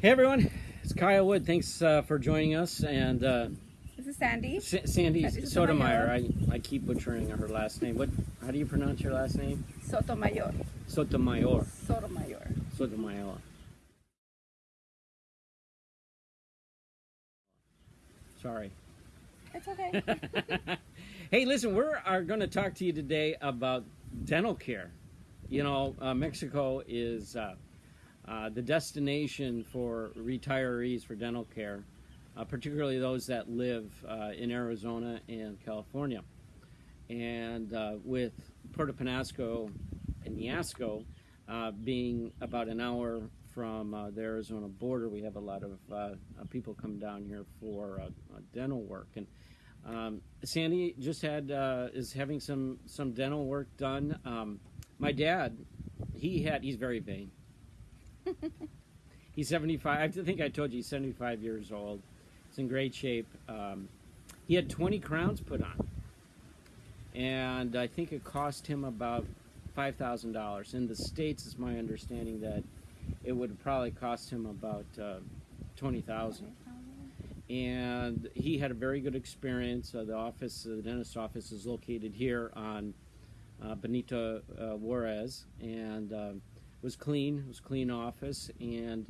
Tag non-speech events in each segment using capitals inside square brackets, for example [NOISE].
Hey everyone, it's Kyle Wood. Thanks uh, for joining us. And uh, This is Sandy. S- Sandy Sotomayor. I, I keep butchering her last name. What? How do you pronounce your last name? Sotomayor. Sotomayor. Sotomayor. Sotomayor. Sorry. It's okay. [LAUGHS] hey, listen, we are going to talk to you today about dental care. You know, uh, Mexico is uh, the destination for retirees for dental care, uh, particularly those that live uh, in Arizona and California. And uh, with Puerto Penasco and Niasco uh, being about an hour from the Arizona border, we have a lot of people come down here for dental work. And um, Sandy just had is having some some dental work done. Um, my dad, he had he's very vain. [LAUGHS] he's seventy five. I think I told you he's seventy five years old. He's in great shape. Um, he had twenty crowns put on, and I think it cost him about five thousand dollars. In the states, it's my understanding that it would probably cost him about uh, twenty thousand and he had a very good experience. Uh, the office, uh, the dentist office, is located here on uh, Benito uh, Juarez, and um was clean. It was clean office, and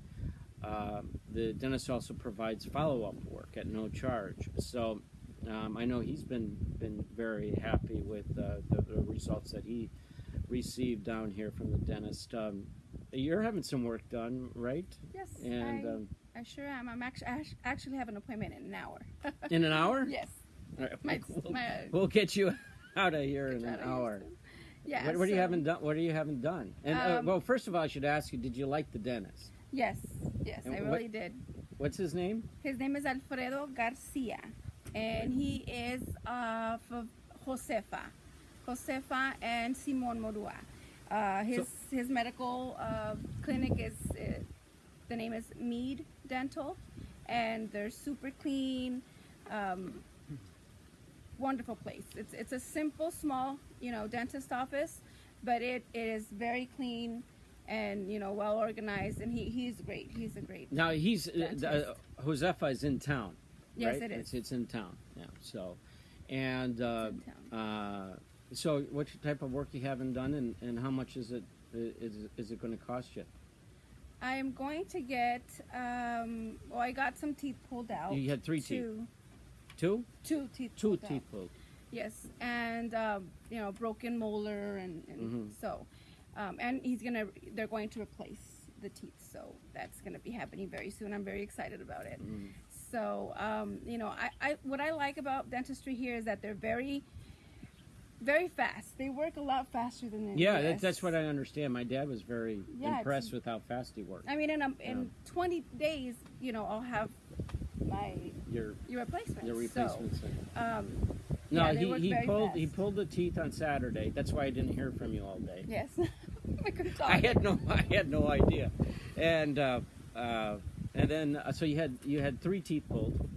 um the dentist also provides follow-up work at no charge. So um, I know he's been been very happy with uh, the, the results that he received down here from the dentist. Um, you're having some work done, right? yes. And I, um, I sure am. I'm actually, I actually have an appointment in an hour. in an hour, [LAUGHS] yes. All right, My, [LAUGHS] we'll, my, we'll get you [LAUGHS] out of here in an hour. Houston. Yeah. what, what do you so- haven't done? What are you haven't done? And uh, Um, well, first of all, I should ask you: Did you like the dentist? Yes. Yes, And I what- really did. What's his name? His name is Alfredo Garcia, and he is uh, Josefa, Josefa and Simon Morua. Uh, his his medical uh, clinic is uh, the name is Mead Dental, and they're super clean. Um, wonderful place. It's it's a simple, small, you know, dentist office, but it, it is very clean and you know well organized. And he, he's great. He's a great. Now he's uh, Dentist. uh, Josefa is in town. Yes, right? it is. It's, it's in town. Yeah. So, and uh, uh, so, what type of work you haven't done, and, and how much is it is is it going to cost you? I'm going to get. Um, well, I got some teeth pulled out. You had three teeth. Two, Two. teeth. Two pulled out. teeth pulled. Yes, and um, you know, broken molar, and, and Mhm. so, um, and he's gonna. They're going to replace the teeth, so that's gonna be happening very soon. I'm very excited about it. Mhm. So, um, you know, I, I what I like about dentistry here is that they're very, very fast. They work a lot faster than the Yeah, that, that's what I understand. My dad was very Yeah, impressed with how fast he worked. I mean, in, a, in 20 days, you know, I'll have my Your your replacement. your replacements. So, um, No, yeah, he, he very pulled he pulled the teeth on Saturday. That's why I didn't hear from you all day. yes, [LAUGHS] [LAUGHS] I could talk. I had no I had no idea, and uh, uh, and then uh, so you had you had three teeth pulled,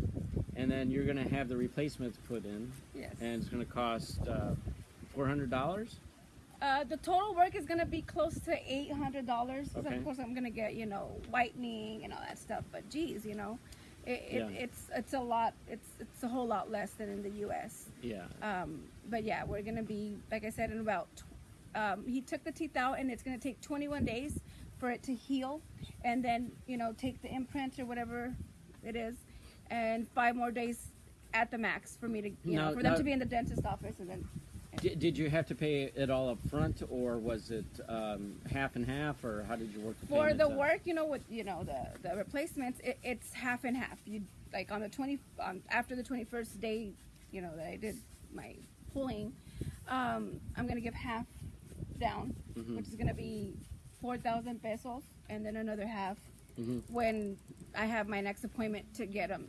and then you're gonna have the replacements put in, yes. and it's gonna cost uh, four hundred dollars. Uh, the total work is gonna be close to eight hundred dollars. Okay. Of course, I'm gonna get you know whitening and all that stuff. But geez, you know, it, it, Yeah. it's it's a lot. It's it's a whole lot less than in the U.S. Yeah. Um, but yeah, we're gonna be like I said in about. Tw- um, he took the teeth out, and it's gonna take 21 days for it to heal, and then you know take the imprint or whatever it is, and five more days at the max for me to you Now- know for them now- to be in the dentist office, and then Did, did you have to pay it all up front, or was it um, half and half, or how did you work the for the out? work, you know, with you know the the replacements, it, it's half and half. You like on the 20 on after the 21st day, you know that I did my pulling, um, I'm gonna give half down, Mhm. which is gonna be four thousand pesos, and then another half Mhm. when I have my next appointment to get them.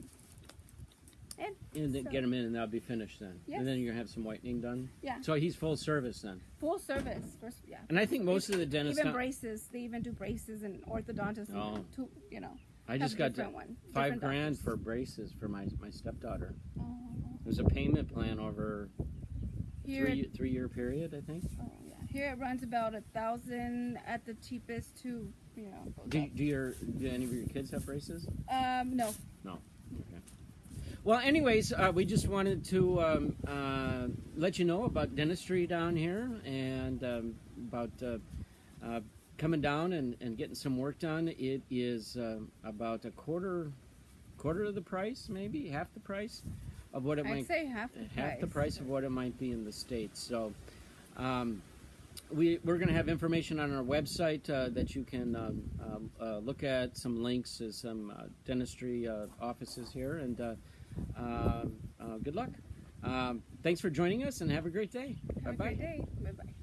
And And then so- get them in, and that'll be finished then. Yes. And then you're gonna have some whitening done. Yeah. So he's full service then. full service, first, yeah. And I think most of the dentists. even braces, they even do braces and orthodontists. and Oh. two, you know. I just got different one, five grand doctors. for braces for my my stepdaughter. Oh. Was a payment plan over Here, three three year period, I think. oh, yeah. Here it runs about a thousand at the cheapest to you know. Do, do your do any of your kids have braces? Um, no. No. Okay. Well, anyways, uh, we just wanted to um, uh, let you know about dentistry down here and um, about uh, uh, coming down and, and getting some work done. It is uh, about a quarter quarter of the price, maybe half the price of what it I'd might say half the half price. the price of what it might be in the states. So. Um, we, we're going to have information on our website uh, that you can um, um, uh, look at, some links to some uh, dentistry uh, offices here, and uh, um, uh, good luck. Um, thanks for joining us, and have a great day. Have a Bye bye. great day. Bye bye.